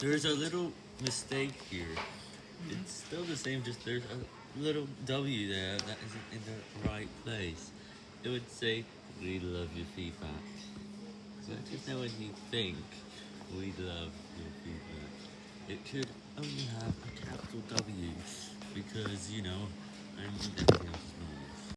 There's a little mistake here. It's still the same, just there's a little W there that isn't in the right place. It would say, we love your feedback. So just know when you think, we love your feedback. It could only have a capital W, because, you know, I'm